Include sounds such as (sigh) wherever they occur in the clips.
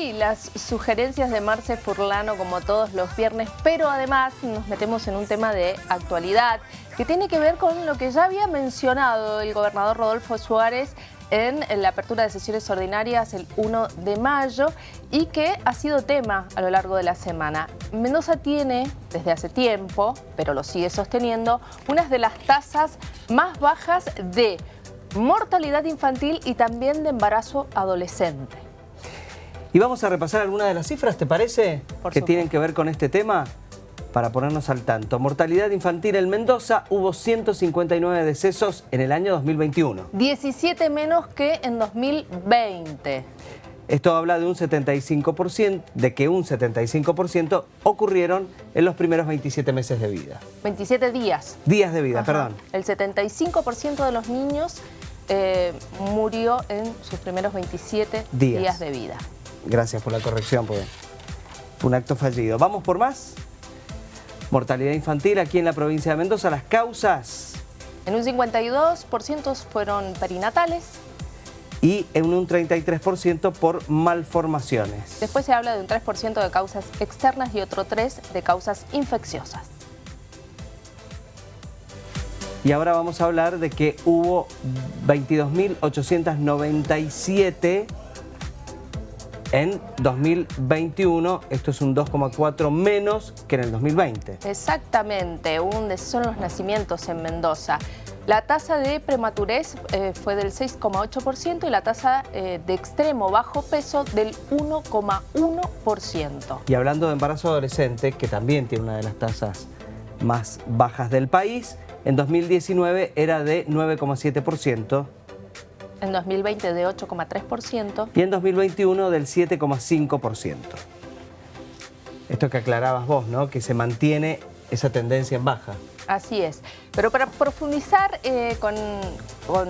Las sugerencias de Marce Furlano como todos los viernes, pero además nos metemos en un tema de actualidad que tiene que ver con lo que ya había mencionado el gobernador Rodolfo Suárez en la apertura de sesiones ordinarias el 1 de mayo y que ha sido tema a lo largo de la semana. Mendoza tiene desde hace tiempo, pero lo sigue sosteniendo, unas de las tasas más bajas de mortalidad infantil y también de embarazo adolescente. Y vamos a repasar algunas de las cifras, ¿te parece? que tienen que ver con este tema para ponernos al tanto. Mortalidad infantil en Mendoza, hubo 159 decesos en el año 2021. 17 menos que en 2020. Esto habla de un 75%, de que un 75% ocurrieron en los primeros 27 meses de vida. 27 días. Días de vida, perdón. El 75% de los niños eh, murió en sus primeros 27 días de vida. Gracias por la corrección, pues. Fue un acto fallido. ¿Vamos por más? Mortalidad infantil aquí en la provincia de Mendoza. Las causas... En un 52% fueron perinatales. Y en un 33% por malformaciones. Después se habla de un 3% de causas externas y otro 3% de causas infecciosas. Y ahora vamos a hablar de que hubo 22.897 en 2021. Esto es un 2,4 menos que en el 2020. Exactamente, un son los nacimientos en Mendoza. La tasa de prematurez eh, fue del 6,8% y la tasa eh, de extremo bajo peso del 1,1%. Y hablando de embarazo adolescente, que también tiene una de las tasas más bajas del país, en 2019 era de 9,7%, en 2020 de 8,3%. Y en 2021 del 7,5%. Esto que aclarabas vos, ¿no? Que se mantiene esa tendencia en baja. Así es. Pero para profundizar eh, con, con,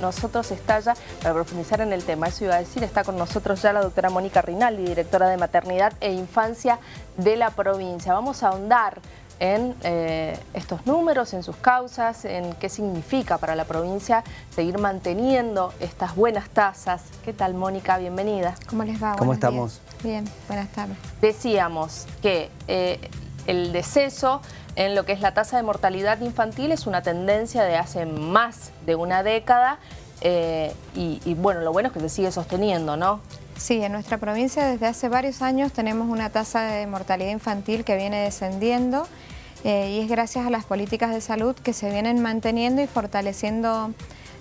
nosotros está ya, para profundizar en el tema, eso iba a decir, está con nosotros ya la doctora Mónica Rinaldi, directora de Maternidad e Infancia de la provincia. Vamos a ahondar en eh, estos números, en sus causas, en qué significa para la provincia seguir manteniendo estas buenas tasas. ¿Qué tal, Mónica? Bienvenida. ¿Cómo les va? ¿Cómo estamos? Bien, buenas tardes. Decíamos que eh, el deceso en lo que es la tasa de mortalidad infantil es una tendencia de hace más de una década eh, y, y bueno, lo bueno es que se sigue sosteniendo, ¿no? Sí, en nuestra provincia desde hace varios años tenemos una tasa de mortalidad infantil que viene descendiendo eh, y es gracias a las políticas de salud que se vienen manteniendo y fortaleciendo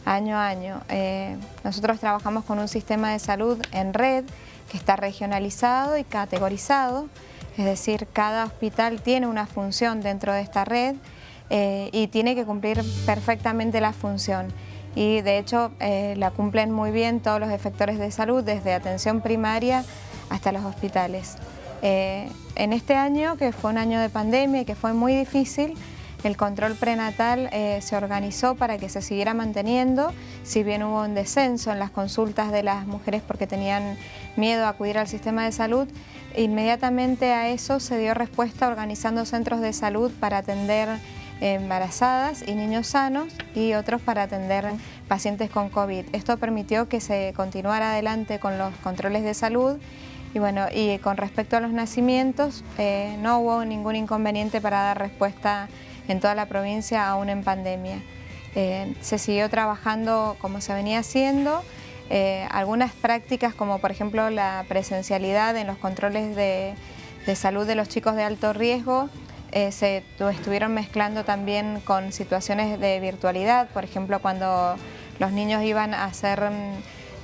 año a año. Eh, nosotros trabajamos con un sistema de salud en red que está regionalizado y categorizado, es decir, cada hospital tiene una función dentro de esta red eh, y tiene que cumplir perfectamente la función y de hecho eh, la cumplen muy bien todos los efectores de salud, desde atención primaria hasta los hospitales. Eh, en este año, que fue un año de pandemia y que fue muy difícil, el control prenatal eh, se organizó para que se siguiera manteniendo, si bien hubo un descenso en las consultas de las mujeres porque tenían miedo a acudir al sistema de salud, inmediatamente a eso se dio respuesta organizando centros de salud para atender embarazadas y niños sanos y otros para atender pacientes con COVID. Esto permitió que se continuara adelante con los controles de salud y bueno, y con respecto a los nacimientos, eh, no hubo ningún inconveniente para dar respuesta en toda la provincia aún en pandemia. Eh, se siguió trabajando como se venía haciendo, eh, algunas prácticas como por ejemplo la presencialidad en los controles de salud de los chicos de alto riesgo eh, se estuvieron mezclando también con situaciones de virtualidad, por ejemplo cuando los niños iban a hacer mm,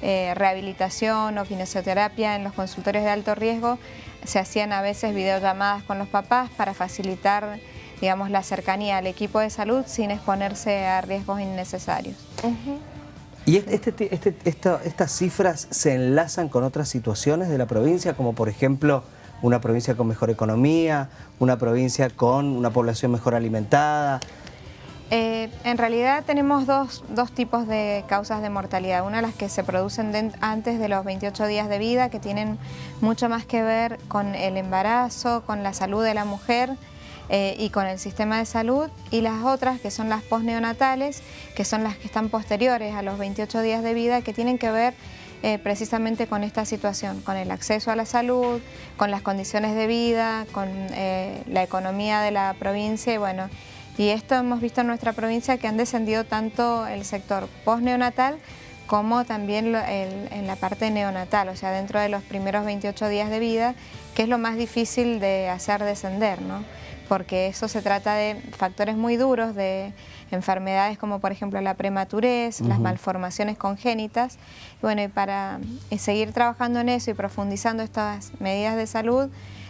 eh, rehabilitación o fisioterapia en los consultorios de alto riesgo, se hacían a veces videollamadas con los papás para facilitar digamos, la cercanía al equipo de salud sin exponerse a riesgos innecesarios. ¿Y este, este, estas cifras se enlazan con otras situaciones de la provincia, como por ejemplo una provincia con mejor economía, una provincia con una población mejor alimentada? Eh, en realidad tenemos dos, tipos de causas de mortalidad. Una las que se producen antes de los 28 días de vida, que tienen mucho más que ver con el embarazo, con la salud de la mujer eh, y con el sistema de salud. Y las otras, que son las postneonatales, que son las que están posteriores a los 28 días de vida, que tienen que ver eh, precisamente con esta situación, con el acceso a la salud, con las condiciones de vida, con eh, la economía de la provincia y bueno, y esto hemos visto en nuestra provincia que han descendido tanto el sector post-neonatal como también en la parte neonatal, o sea, dentro de los primeros 28 días de vida, que es lo más difícil de hacer descender, ¿no? porque eso se trata de factores muy duros, de enfermedades como por ejemplo la prematurez, las malformaciones congénitas. Y bueno, y para eh, seguir trabajando en eso y profundizando estas medidas de salud,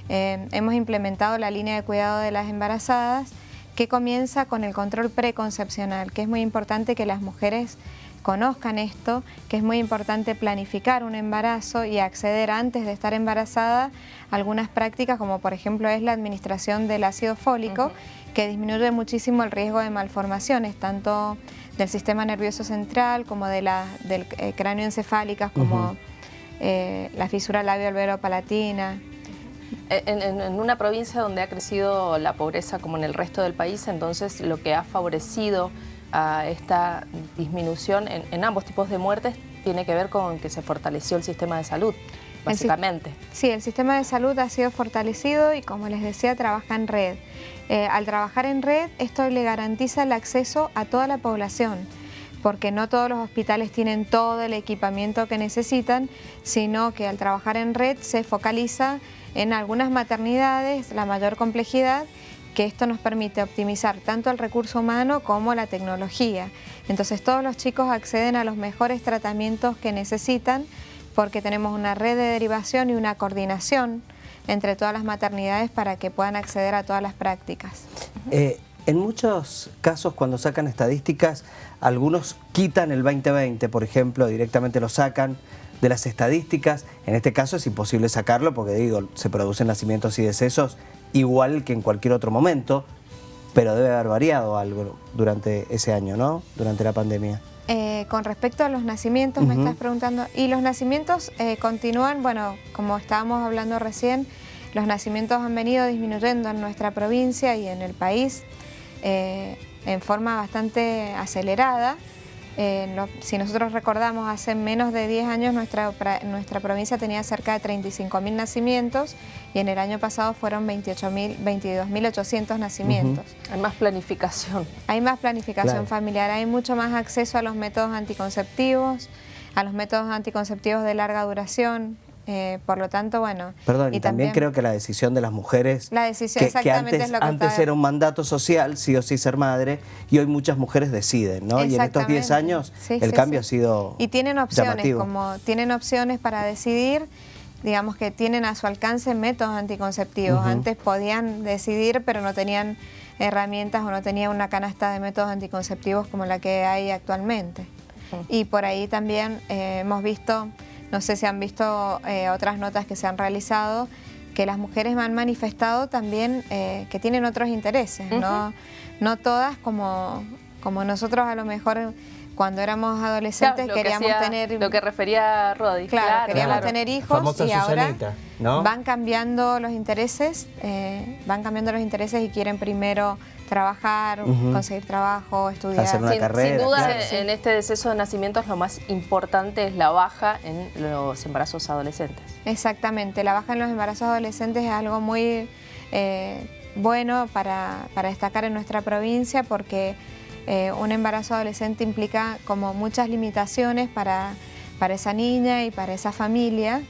eh, hemos implementado la línea de cuidado de las embarazadas, que comienza con el control preconcepcional, que es muy importante que las mujeres conozcan esto, que es muy importante planificar un embarazo y acceder antes de estar embarazada a algunas prácticas como por ejemplo es la administración del ácido fólico, que disminuye muchísimo el riesgo de malformaciones, tanto del sistema nervioso central como de la, del eh, cráneo encefálicas, como eh, la fisura labio-albero-palatina. En, en, una provincia donde ha crecido la pobreza como en el resto del país, entonces lo que ha favorecido a esta disminución en, ambos tipos de muertes tiene que ver con que se fortaleció el sistema de salud, básicamente. sí, el sistema de salud ha sido fortalecido y como les decía, trabaja en red. Eh, al trabajar en red, esto le garantiza el acceso a toda la población porque no todos los hospitales tienen todo el equipamiento que necesitan, sino que al trabajar en red se focaliza en algunas maternidades la mayor complejidad que esto nos permite optimizar tanto el recurso humano como la tecnología. Entonces todos los chicos acceden a los mejores tratamientos que necesitan porque tenemos una red de derivación y una coordinación entre todas las maternidades para que puedan acceder a todas las prácticas. Eh, en muchos casos cuando sacan estadísticas, algunos quitan el 2020, por ejemplo, directamente lo sacan de las estadísticas. En este caso es imposible sacarlo porque digo, se producen nacimientos y decesos igual que en cualquier otro momento, pero debe haber variado algo durante ese año, ¿no? Durante la pandemia. Eh, con respecto a los nacimientos, me estás preguntando, y los nacimientos eh, continúan, bueno, como estábamos hablando recién, los nacimientos han venido disminuyendo en nuestra provincia y en el país eh, en forma bastante acelerada. Eh, si nosotros recordamos, hace menos de 10 años nuestra, nuestra provincia tenía cerca de 35.000 nacimientos y en el año pasado fueron 22.800 nacimientos. Hay más planificación. Hay más planificación familiar, hay mucho más acceso a los métodos anticonceptivos, a los métodos anticonceptivos de larga duración, eh, por lo tanto, bueno... Perdón, y, también, creo que la decisión de las mujeres... La decisión exactamente antes, es lo que Antes era un mandato social, sí o sí ser madre, y hoy muchas mujeres deciden, ¿no? Y en estos 10 años el cambio ha sido Y tienen opciones, como tienen opciones para decidir, digamos que tienen a su alcance métodos anticonceptivos. Antes podían decidir, pero no tenían herramientas o no tenían una canasta de métodos anticonceptivos como la que hay actualmente. Y por ahí también eh, hemos visto no sé si han visto eh, otras notas que se han realizado, que las mujeres me han manifestado también eh, que tienen otros intereses, ¿no? no todas como, como nosotros a lo mejor cuando éramos adolescentes queríamos tener... Lo que refería Rodi. Claro, queríamos tener hijos y ahora van cambiando los intereses, eh, van cambiando los intereses y quieren primero trabajar, conseguir trabajo, estudiar. Hacer una sin, carrera. Sin duda, en, este deceso de nacimientos lo más importante es la baja en los embarazos adolescentes. Exactamente, la baja en los embarazos adolescentes es algo muy eh, bueno para, destacar en nuestra provincia porque eh, un embarazo adolescente implica como muchas limitaciones para, para esa niña y para esa familia.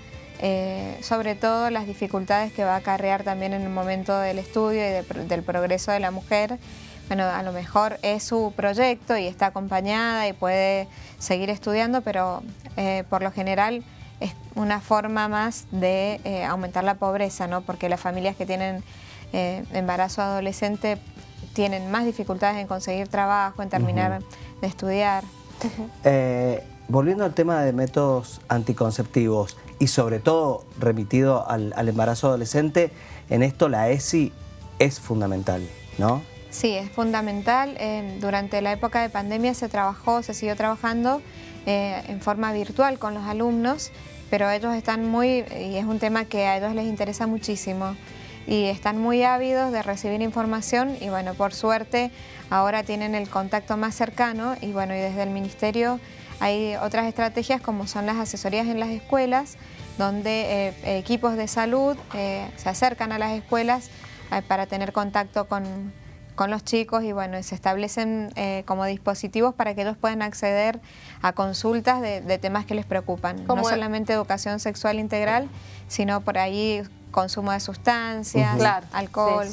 Eh, sobre todo las dificultades que va a acarrear también en el momento del estudio y del progreso de la mujer. Bueno, a lo mejor es su proyecto y está acompañada y puede seguir estudiando, pero eh, por lo general es una forma más de eh, aumentar la pobreza, ¿no? porque las familias que tienen embarazo adolescente tienen más dificultades en conseguir trabajo, en terminar de estudiar. Volviendo al tema de métodos anticonceptivos, y sobre todo remitido al, embarazo adolescente, en esto la ESI es fundamental, ¿no? Sí, es fundamental. Eh, durante la época de pandemia se trabajó, se siguió trabajando eh, en forma virtual con los alumnos, pero ellos están muy, y es un tema que a ellos les interesa muchísimo, y están muy ávidos de recibir información y bueno, por suerte ahora tienen el contacto más cercano y bueno, y desde el Ministerio hay otras estrategias como son las asesorías en las escuelas, donde eh, equipos de salud eh, se acercan a las escuelas eh, para tener contacto con, los chicos y bueno, se establecen como dispositivos para que ellos puedan acceder a consultas de, temas que les preocupan. No solamente educación sexual integral, sino por ahí consumo de sustancias, alcohol.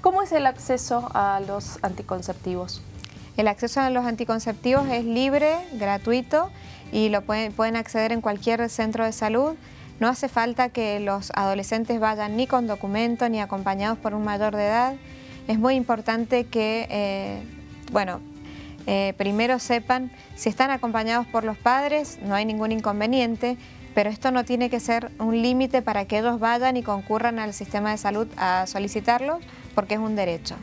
¿Cómo es el acceso a los anticonceptivos? El acceso a los anticonceptivos es libre, gratuito y lo pueden, acceder en cualquier centro de salud. No hace falta que los adolescentes vayan ni con documento ni acompañados por un mayor de edad. Es muy importante que, eh, bueno, eh, primero sepan si están acompañados por los padres, no hay ningún inconveniente, pero esto no tiene que ser un límite para que ellos vayan y concurran al sistema de salud a solicitarlo, porque es un derecho.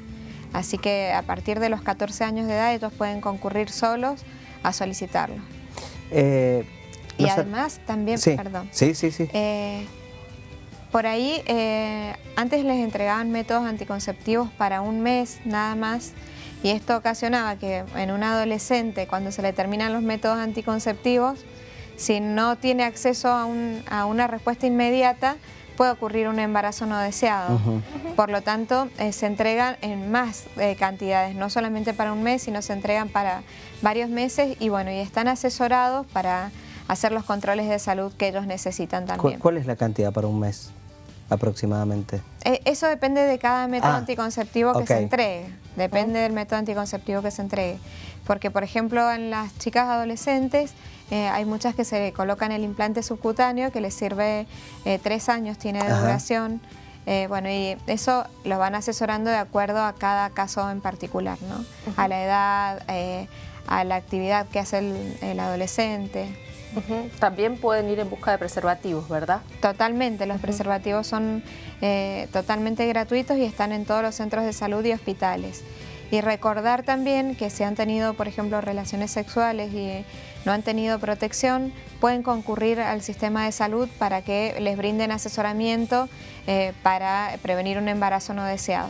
Así que a partir de los 14 años de edad ellos pueden concurrir solos a solicitarlo. Eh, y además también, perdón. Sí, sí, sí. Eh, por ahí, eh, antes les entregaban métodos anticonceptivos para un mes nada más y esto ocasionaba que en un adolescente, cuando se le terminan los métodos anticonceptivos, si no tiene acceso a, una respuesta inmediata, puede ocurrir un embarazo no deseado. Por lo tanto, eh, se entregan en más cantidades, no solamente para un mes, sino se entregan para varios meses y bueno, y están asesorados para hacer los controles de salud que ellos necesitan también. ¿Cuál es la cantidad para un mes aproximadamente? Eh, eso depende de cada método ah, anticonceptivo que se entregue, depende del método anticonceptivo que se entregue. Porque, por ejemplo, en las chicas adolescentes eh, hay muchas que se colocan el implante subcutáneo que les sirve eh, tres años, tiene de duración. bueno, y eso lo van asesorando de acuerdo a cada caso en particular, ¿no? A la edad, a la actividad que hace el adolescente. También pueden ir en busca de preservativos, ¿verdad? Totalmente, los preservativos son eh, totalmente gratuitos y están en todos los centros de salud y hospitales. Y recordar también que si han tenido, por ejemplo, relaciones sexuales y no han tenido protección, pueden concurrir al sistema de salud para que les brinden asesoramiento eh, para prevenir un embarazo no deseado.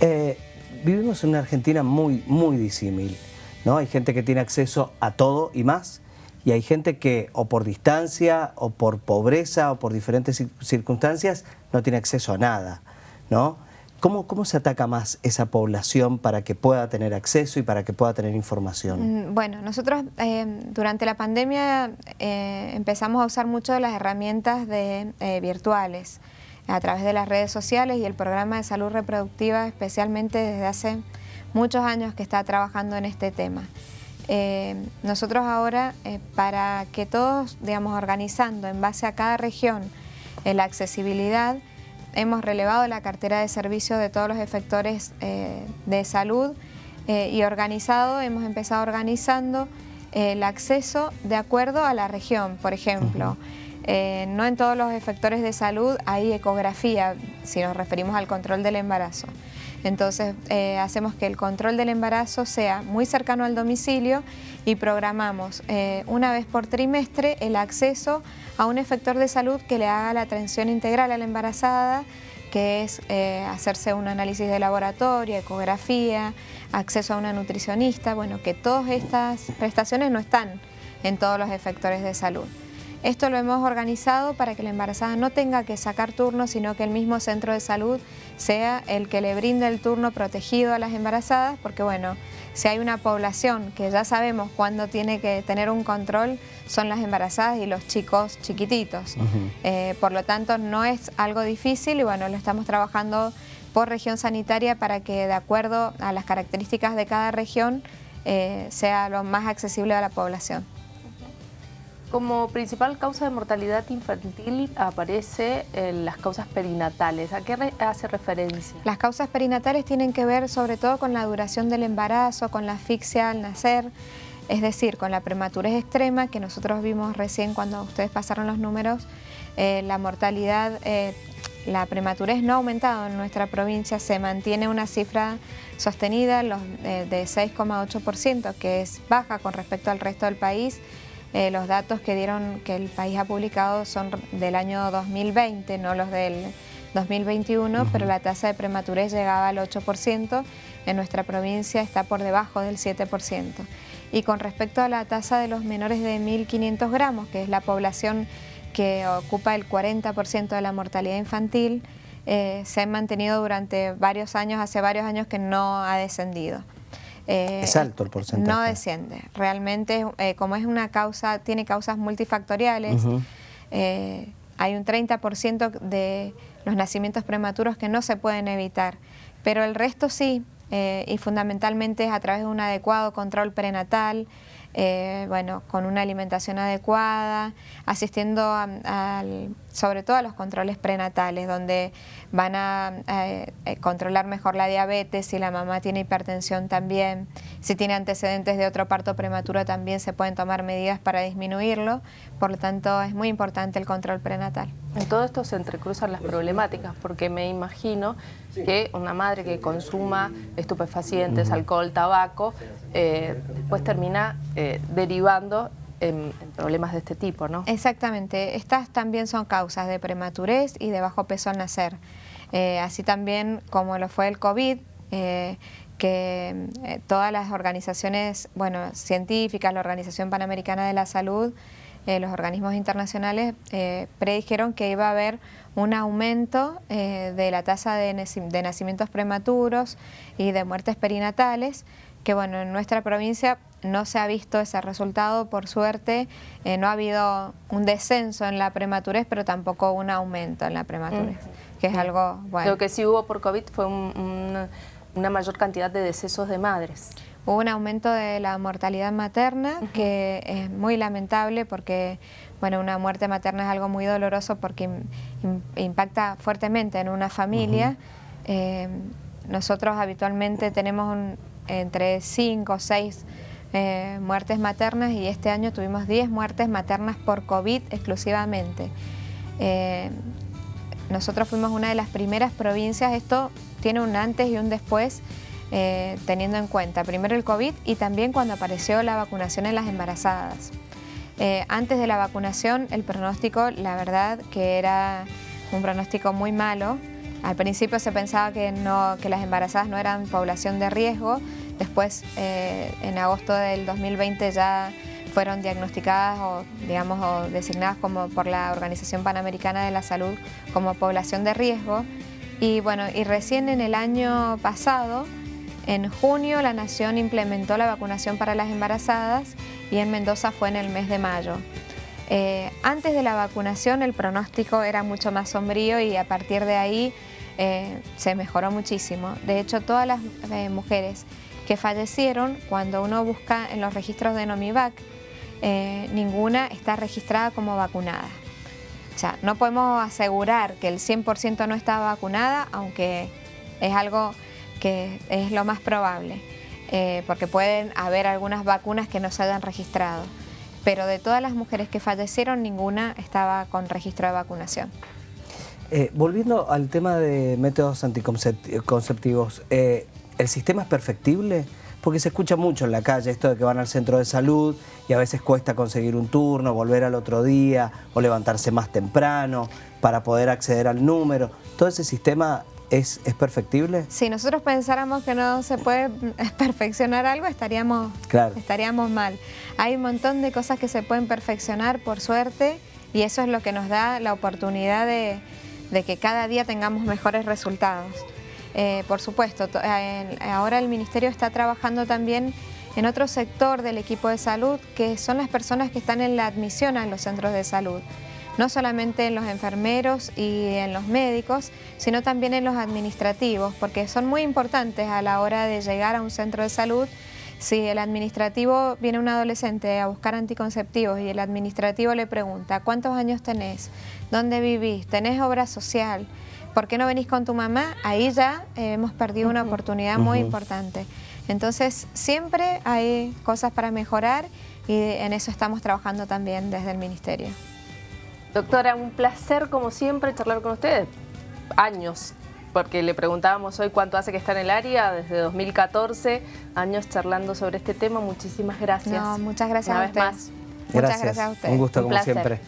Eh, vivimos en una Argentina muy, muy disímil. ¿no? Hay gente que tiene acceso a todo y más, y hay gente que o por distancia o por pobreza o por diferentes circunstancias no tiene acceso a nada, ¿no? ¿Cómo, ¿Cómo, se ataca más esa población para que pueda tener acceso y para que pueda tener información? Mm, bueno, nosotros eh, durante la pandemia eh, empezamos a usar mucho de las herramientas eh, virtuales a través de las redes sociales y el programa de salud reproductiva especialmente desde hace muchos años que está trabajando en este tema. Eh, nosotros ahora, eh, para que todos, digamos, organizando en base a cada región eh, la accesibilidad, hemos relevado la cartera de servicios de todos los efectores de salud y organizado, hemos empezado organizando el acceso de acuerdo a la región, por ejemplo. no en todos los efectores de salud hay ecografía, si nos referimos al control del embarazo. Entonces eh, hacemos que el control del embarazo sea muy cercano al domicilio y programamos eh, una vez por trimestre el acceso a un efector de salud que le haga la atención integral a la embarazada, que es eh, hacerse un análisis de laboratorio, ecografía, acceso a una nutricionista, bueno, que todas estas prestaciones no están en todos los efectores de salud. Esto lo hemos organizado para que la embarazada no tenga que sacar turno, sino que el mismo centro de salud sea el que le brinde el turno protegido a las embarazadas, porque bueno, si hay una población que ya sabemos cuándo tiene que tener un control, son las embarazadas y los chicos chiquititos. Eh, por lo tanto, no es algo difícil y bueno, lo estamos trabajando por región sanitaria para que de acuerdo a las características de cada región eh, sea lo más accesible a la población. Como principal causa de mortalidad infantil aparece las causas perinatales. ¿A qué hace referencia? Las causas perinatales tienen que ver sobre todo con la duración del embarazo, con la asfixia al nacer, es decir, con la prematurez extrema que nosotros vimos recién cuando ustedes pasaron los números. Eh, la mortalidad, eh, la prematurez no ha aumentado en nuestra provincia, se mantiene una cifra sostenida eh, de 6,8%, que es baja con respecto al resto del país eh, los datos que dieron que el país ha publicado son del año 2020, no los del 2021, pero la tasa de prematurez llegaba al 8%, en nuestra provincia está por debajo del 7%. Y con respecto a la tasa de los menores de 1.500 gramos, que es la población que ocupa el 40% de la mortalidad infantil, eh, se han mantenido durante varios años, hace varios años que no ha descendido. Eh, es alto el porcentaje. No desciende. Realmente, eh, como es una causa, tiene causas multifactoriales, hay un 30% de los nacimientos prematuros que no se pueden evitar, pero el resto sí, y fundamentalmente es a través de un adecuado control prenatal, eh, bueno, con una alimentación adecuada, asistiendo sobre todo a los controles prenatales, donde van a eh, controlar mejor la diabetes, si la mamá tiene hipertensión también, si tiene antecedentes de otro parto prematuro también se pueden tomar medidas para disminuirlo, por lo tanto es muy importante el control prenatal. En todo esto se entrecruzan las problemáticas, porque me imagino que una madre que consuma estupefacientes, alcohol, tabaco, eh, después termina eh, derivando en, problemas de este tipo, ¿no? Exactamente. Estas también son causas de prematurez y de bajo peso al nacer. Eh, así también como lo fue el COVID, que todas las organizaciones, bueno, científicas, la Organización Panamericana de la Salud, los organismos internacionales predijeron que iba a haber un aumento de la tasa de, nacimientos prematuros y de muertes perinatales, que bueno, en nuestra provincia no se ha visto ese resultado, por suerte, eh, no ha habido un descenso en la prematurez, pero tampoco un aumento en la prematurez, que es algo bueno. Lo que sí hubo por COVID fue una mayor cantidad de decesos de madres. Hubo un aumento de la mortalidad materna, que es muy lamentable porque bueno, una muerte materna es algo muy doloroso porque impacta fuertemente en una familia. Eh, nosotros habitualmente tenemos un, entre 5 o 6 eh, muertes maternas y este año tuvimos 10 muertes maternas por COVID exclusivamente. Eh, nosotros fuimos una de las primeras provincias, esto tiene un antes y un después, eh, teniendo en cuenta primero el COVID y también cuando apareció la vacunación en las embarazadas. antes de la vacunación el pronóstico, la verdad que era un pronóstico muy malo, al principio se pensaba que, no, que las embarazadas no eran población de riesgo, después eh, en agosto del 2020 ya fueron diagnosticadas o, digamos, o designadas como por la Organización Panamericana de la Salud como población de riesgo. Y bueno, y recién en el año pasado, en junio, la Nación implementó la vacunación para las embarazadas y en Mendoza fue en el mes de mayo. Eh, antes de la vacunación el pronóstico era mucho más sombrío y a partir de ahí eh, se mejoró muchísimo. De hecho, todas las eh, mujeres que fallecieron, cuando uno busca en los registros de Nomivac, ninguna está registrada como vacunada. O sea, no podemos asegurar que el 100% no está vacunada, aunque es algo que es lo más probable, porque pueden haber algunas vacunas que no se hayan registrado pero de todas las mujeres que fallecieron, ninguna estaba con registro de vacunación. Eh, volviendo al tema de métodos anticonceptivos, eh, ¿el sistema es perfectible? Porque se escucha mucho en la calle esto de que van al centro de salud y a veces cuesta conseguir un turno, volver al otro día o levantarse más temprano para poder acceder al número. ¿Todo ese sistema ¿Es, perfectible? Si nosotros pensáramos que no se puede (laughs) perfeccionar algo, estaríamos, estaríamos mal. Hay un montón de cosas que se pueden perfeccionar, por suerte, y eso es lo que nos da la oportunidad de, que cada día tengamos mejores resultados. Eh, por supuesto, ahora el Ministerio está trabajando también en otro sector del equipo de salud, que son las personas que están en la admisión a los centros de salud no solamente en los enfermeros y en los médicos, sino también en los administrativos, porque son muy importantes a la hora de llegar a un centro de salud. Si el administrativo viene un adolescente a buscar anticonceptivos y el administrativo le pregunta, ¿cuántos años tenés? ¿Dónde vivís? ¿Tenés obra social? ¿Por qué no venís con tu mamá? Ahí ya eh, hemos perdido una oportunidad muy importante. Entonces, siempre hay cosas para mejorar y en eso estamos trabajando también desde el Ministerio. Doctora, un placer como siempre charlar con usted. Años, porque le preguntábamos hoy cuánto hace que está en el área, desde 2014, años charlando sobre este tema. Muchísimas gracias. muchas gracias Una a vez más. Muchas gracias a usted. Un gusto como siempre.